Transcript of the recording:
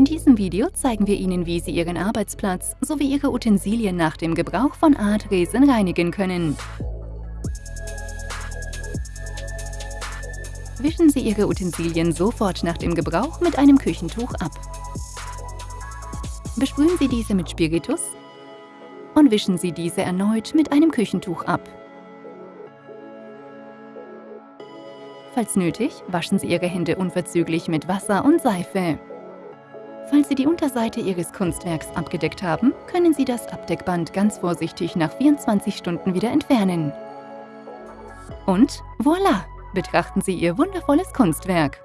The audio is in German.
In diesem Video zeigen wir Ihnen, wie Sie Ihren Arbeitsplatz sowie Ihre Utensilien nach dem Gebrauch von Art-Resen reinigen können. Wischen Sie Ihre Utensilien sofort nach dem Gebrauch mit einem Küchentuch ab. Besprühen Sie diese mit Spiritus und wischen Sie diese erneut mit einem Küchentuch ab. Falls nötig, waschen Sie Ihre Hände unverzüglich mit Wasser und Seife. Falls Sie die Unterseite Ihres Kunstwerks abgedeckt haben, können Sie das Abdeckband ganz vorsichtig nach 24 Stunden wieder entfernen. Und voilà! Betrachten Sie Ihr wundervolles Kunstwerk.